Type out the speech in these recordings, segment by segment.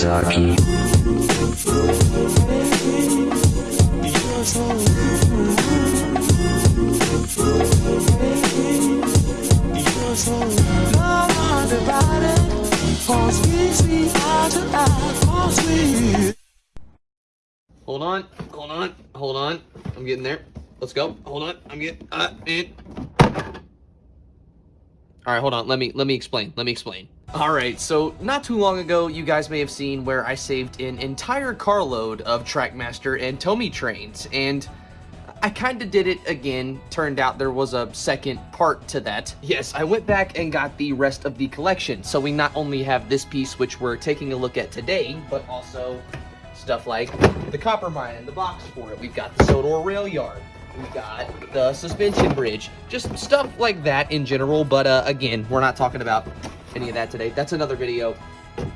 Kawasaki. Hold on, hold on, hold on. I'm getting there. Let's go. Hold on. I'm getting uh. All right, hold on. Let me let me explain. Let me explain. All right, so not too long ago, you guys may have seen where I saved an entire carload of Trackmaster and Tomy trains, and I kind of did it again. Turned out there was a second part to that. Yes, I went back and got the rest of the collection, so we not only have this piece, which we're taking a look at today, but also stuff like the copper mine and the box for it. We've got the Sodor rail yard. We got the suspension bridge. Just stuff like that in general, but uh, again, we're not talking about any of that today. That's another video.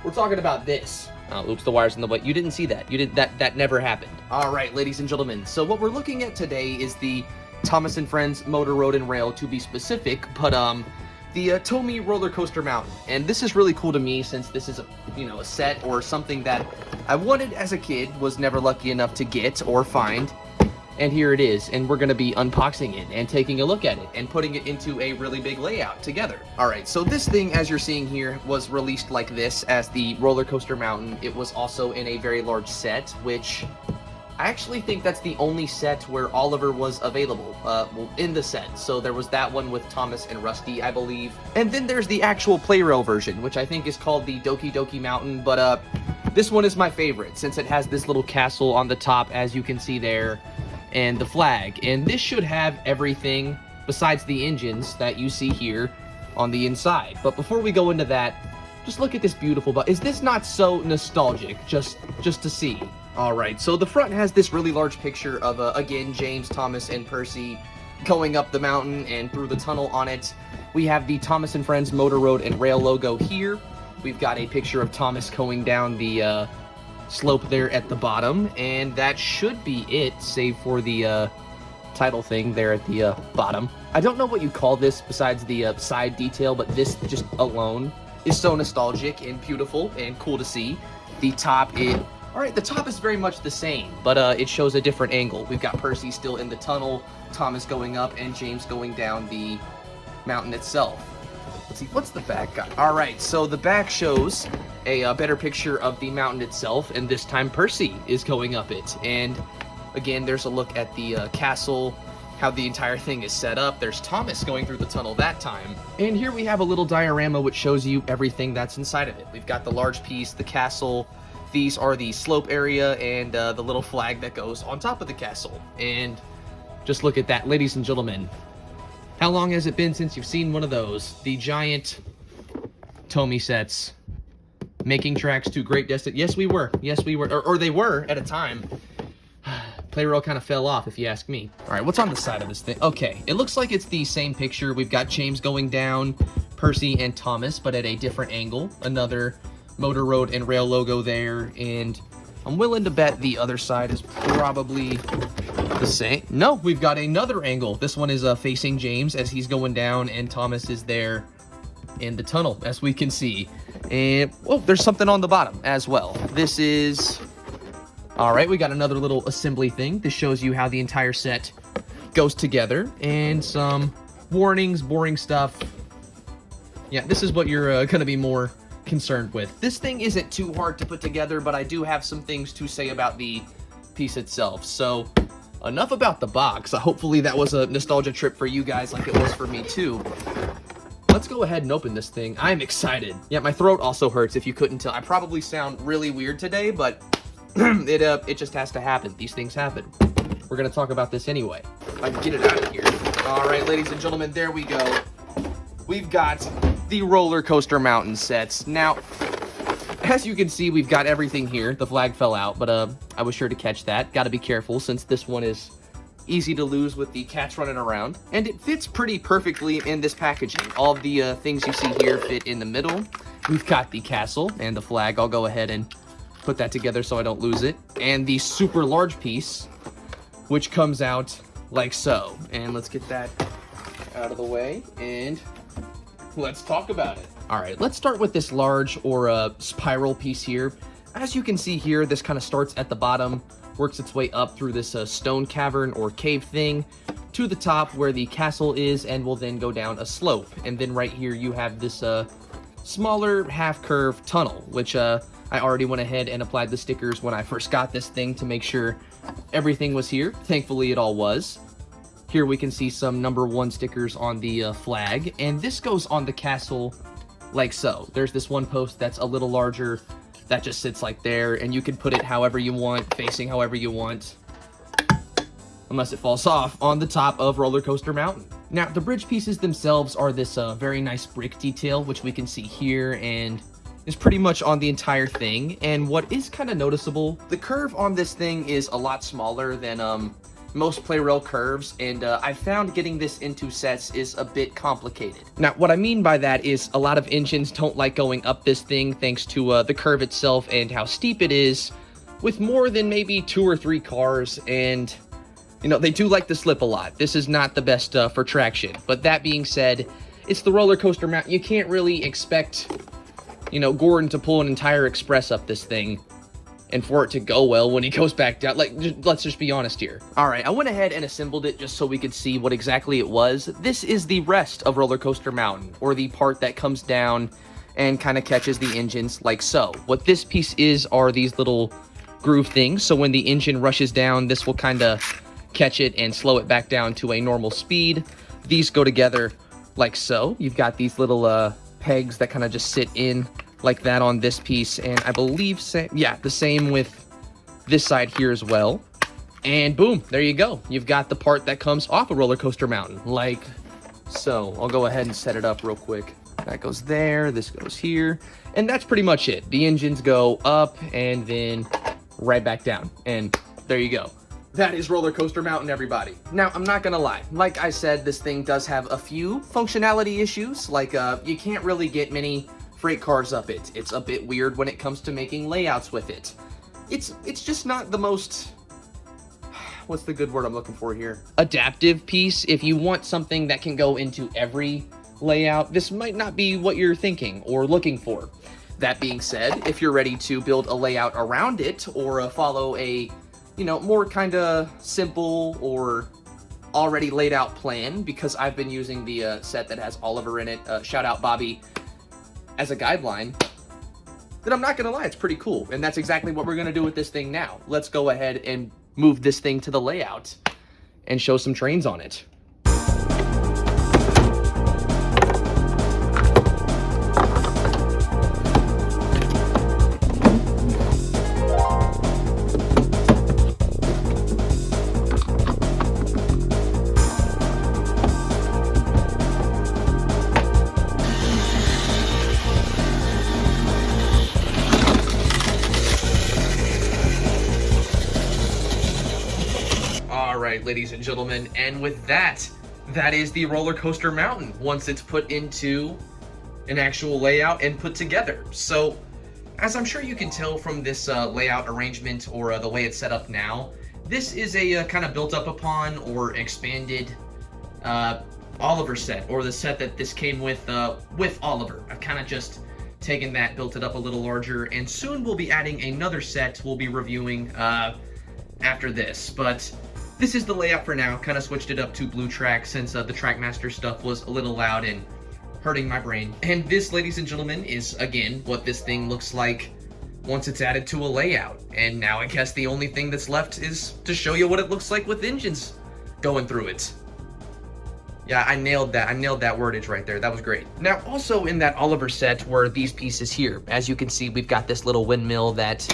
We're talking about this. Oh, oops, the wire's in the way. You didn't see that. You did that. That never happened. All right, ladies and gentlemen. So what we're looking at today is the Thomas and Friends Motor Road and Rail, to be specific. But um, the uh, Roller Coaster Mountain. And this is really cool to me since this is a you know a set or something that I wanted as a kid, was never lucky enough to get or find and here it is and we're going to be unboxing it and taking a look at it and putting it into a really big layout together all right so this thing as you're seeing here was released like this as the roller coaster mountain it was also in a very large set which I actually think that's the only set where Oliver was available, uh, well, in the set. So there was that one with Thomas and Rusty, I believe. And then there's the actual Plarail version, which I think is called the Doki Doki Mountain, but uh, this one is my favorite since it has this little castle on the top, as you can see there and the flag. And this should have everything besides the engines that you see here on the inside. But before we go into that, just look at this beautiful but is this not so nostalgic just just to see all right so the front has this really large picture of uh, again james thomas and percy going up the mountain and through the tunnel on it we have the thomas and friends motor road and rail logo here we've got a picture of thomas going down the uh, slope there at the bottom, and that should be it, save for the uh, title thing there at the uh, bottom. I don't know what you call this besides the uh, side detail, but this just alone is so nostalgic and beautiful and cool to see. The top, it all right, the top is very much the same, but uh, it shows a different angle. We've got Percy still in the tunnel, Thomas going up, and James going down the mountain itself. Let's see, what's the back got? All right, so the back shows a, a, uh, better picture of the mountain itself, and this time Percy is going up it. And again, there's a look at the uh, castle, how the entire thing is set up. There's Thomas going through the tunnel that time. And here we have a little diorama which shows you everything that's inside of it. We've got the large piece, the castle, these are the slope area, and uh, the little flag that goes on top of the castle. And just look at that, ladies and gentlemen. How long has it been since you've seen one of those? The giant Tomy sets. Making tracks to great destiny. Yes, we were. Yes, we were. Or, or they were at a time. Plarail kind of fell off, if you ask me. All right, what's on the side of this thing? Okay, it looks like it's the same picture. We've got James going down, Percy and Thomas, but at a different angle. Another Motor Road and Rail logo there, and I'm willing to bet the other side is probably the same. No, we've got another angle. This one is uh, facing James as he's going down, and Thomas is there in the tunnel, as we can see. And, oh, there's something on the bottom as well. This is... Alright, we got another little assembly thing. This shows you how the entire set goes together. And some warnings, boring stuff. Yeah, this is what you're uh, going to be more concerned with. This thing isn't too hard to put together, but I do have some things to say about the piece itself. So, enough about the box. Hopefully that was a nostalgia trip for you guys like it was for me too let's go ahead and open this thing. I'm excited. Yeah, my throat also hurts if you couldn't tell. I probably sound really weird today, but it uh, it just has to happen. These things happen. We're going to talk about this anyway. I can get it out of here. All right, ladies and gentlemen, there we go. We've got the roller coaster mountain sets. Now, as you can see, we've got everything here. The flag fell out, but uh, I was sure to catch that. Got to be careful since this one is easy to lose with the cats running around. And it fits pretty perfectly in this packaging. All the uh, things you see here fit in the middle. We've got the castle and the flag. I'll go ahead and put that together so I don't lose it. And the super large piece, which comes out like so. And let's get that out of the way and let's talk about it. All right, let's start with this large or uh, spiral piece here. as you can see here, this kind of starts at the bottom, works its way up through this uh, stone cavern or cave thing to the top where the castle is and will then go down a slope. And then right here you have this uh, smaller half-curve tunnel, which uh, I already went ahead and applied the stickers when I first got this thing to make sure everything was here. Thankfully it all was. Here we can see some number one stickers on the uh, flag, and this goes on the castle like so. There's this one post that's a little larger that just sits like there, and you can put it however you want, facing however you want, unless it falls off on the top of Roller Coaster Mountain. Now, the bridge pieces themselves are this uh, very nice brick detail, which we can see here, and is pretty much on the entire thing. And what is kind of noticeable, the curve on this thing is a lot smaller than um, most Plarail curves, and uh, I found getting this into sets is a bit complicated. Now, what I mean by that is a lot of engines don't like going up this thing thanks to uh, the curve itself and how steep it is, with more than maybe two or three cars, and, you know, they do like to slip a lot. This is not the best uh, for traction, but that being said, it's the roller coaster mount. You can't really expect, you know, Gordon to pull an entire express up this thing and for it to go well when he goes back down. Like, just, let's just be honest here. All right, I went ahead and assembled it just so we could see what exactly it was. This is the rest of Roller Coaster Mountain, or the part that comes down and kind of catches the engines like so. What this piece is are these little groove things, so when the engine rushes down, this will kind of catch it and slow it back down to a normal speed. These go together like so. You've got these little uh, pegs that kind of just sit in like that on this piece. And I believe, yeah, the same with this side here as well. And boom, there you go. You've got the part that comes off a roller coaster mountain, like so. I'll go ahead and set it up real quick. That goes there, this goes here, and that's pretty much it. The engines go up and then right back down, and there you go. That is Roller Coaster Mountain, everybody. Now, I'm not gonna lie. Like I said, this thing does have a few functionality issues. Like, uh, you can't really get many freight cars up it. It's a bit weird when it comes to making layouts with it. It's it's just not the most what's the good word I'm looking for here? Adaptive piece. If you want something that can go into every layout, this might not be what you're thinking or looking for. That being said, if you're ready to build a layout around it or uh, follow a, you know, more kind of simple or already laid out plan, because I've been using the uh, set that has Oliver in it, uh, shout out Bobby, as a guideline, then I'm not going to lie, it's pretty cool. And that's exactly what we're going to do with this thing now. Let's go ahead and move this thing to the layout and show some trains on it. Gentlemen. And with that, that is the roller coaster mountain once it's put into an actual layout and put together. So, as I'm sure you can tell from this uh, layout arrangement or uh, the way it's set up now, this is a uh, kind of built up upon or expanded uh, Oliver set, or the set that this came with uh, with Oliver. I've kind of just taken that, built it up a little larger, and soon we'll be adding another set we'll be reviewing uh, after this. But this is the layout for now. Kind of switched it up to blue track since uh, the Trackmaster stuff was a little loud and hurting my brain. And this, ladies and gentlemen, is, again, what this thing looks like once it's added to a layout. And now I guess the only thing that's left is to show you what it looks like with engines going through it. Yeah, I nailed that. I nailed that wordage right there. That was great. Now, also in that Oliver set were these pieces here. As you can see, we've got this little windmill that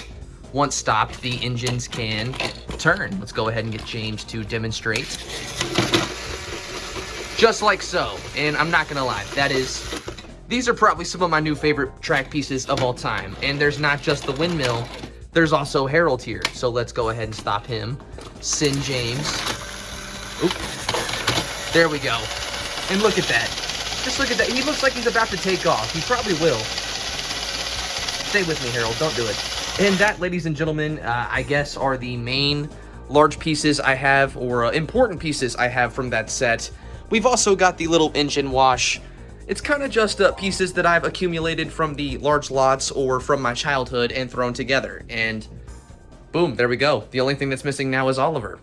once stopped, the engines can turn. Let's go ahead and get James to demonstrate. Just like so. And I'm not gonna lie, that is... These are probably some of my new favorite track pieces of all time. And there's not just the windmill, there's also Harold here. So let's go ahead and stop him. Send James. Oop. There we go. And look at that. Just look at that. He looks like he's about to take off. He probably will. Stay with me, Harold. Don't do it. And that, ladies and gentlemen, uh, I guess are the main large pieces I have, or uh, important pieces I have from that set. We've also got the little engine wash It's kind of just uh, pieces that I've accumulated from the large lots or from my childhood and thrown together. And boom, there we go. The only thing that's missing now is Oliver.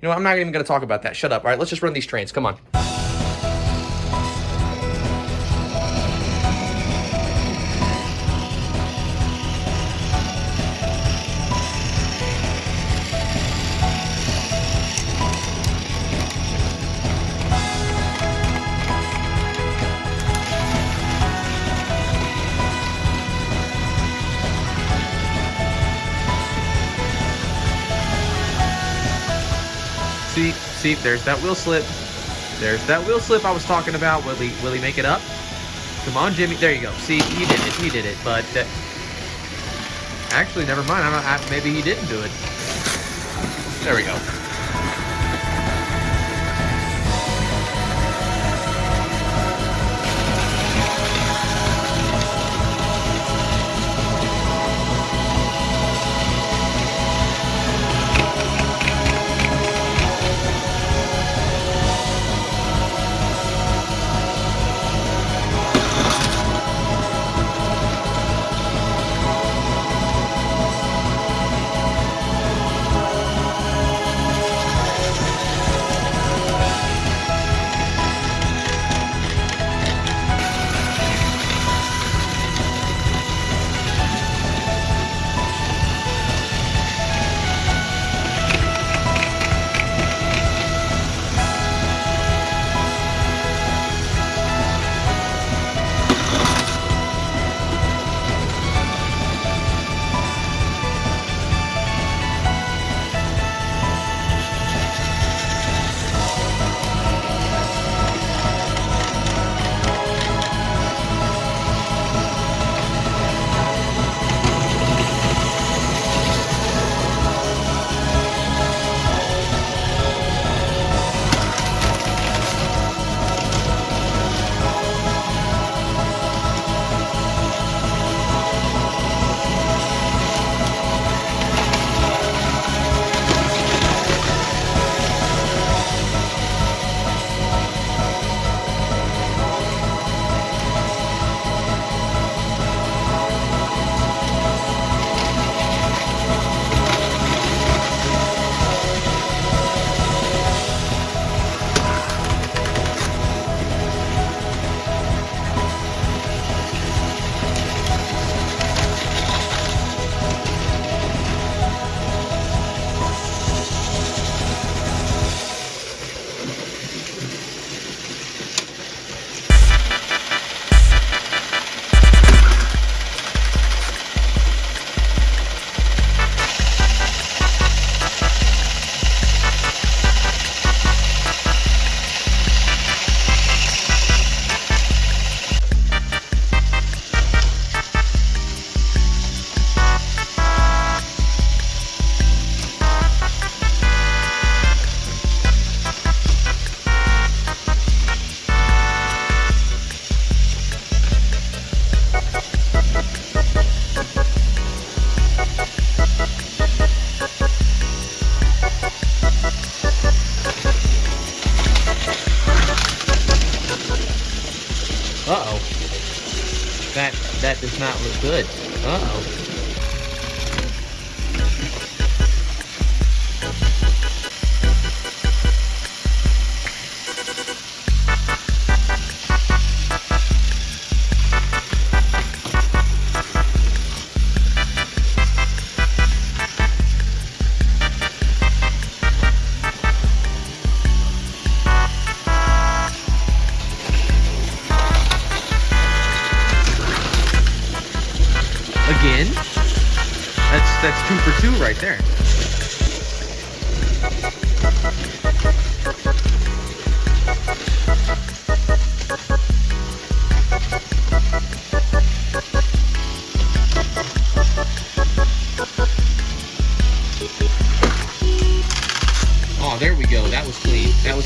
You know, I'm not even going to talk about that. Shut up. All right, let's just run these trains. Come on. There's that wheel slip. There's that wheel slip I was talking about. Will he, will he make it up? Come on, Jimmy. There you go. See, he did it. He did it. But uh, actually, never mind. I don't. I, maybe he didn't do it. There we go.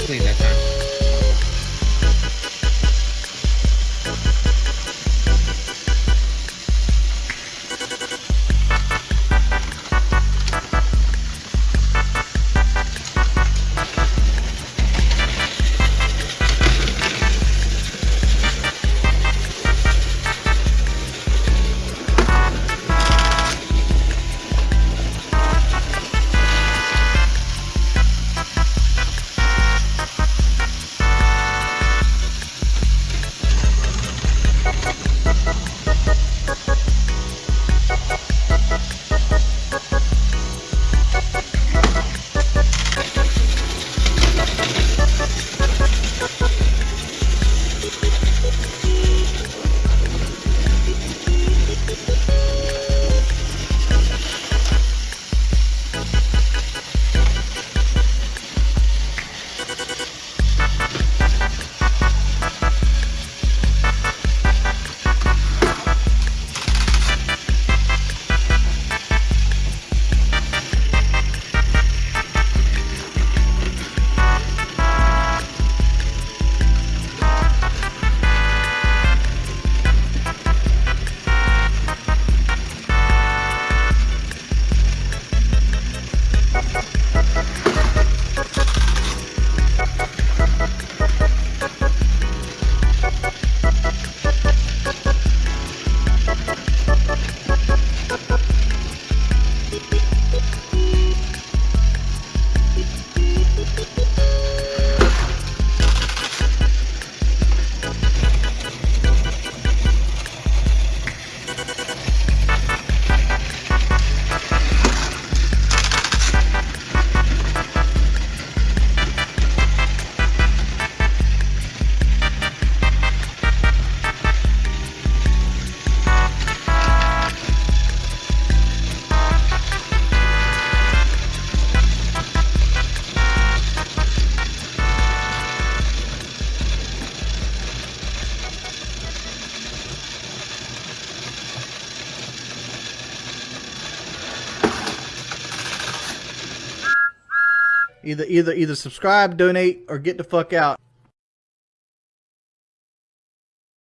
Clean. That was Either either either subscribe, donate, or get the fuck out.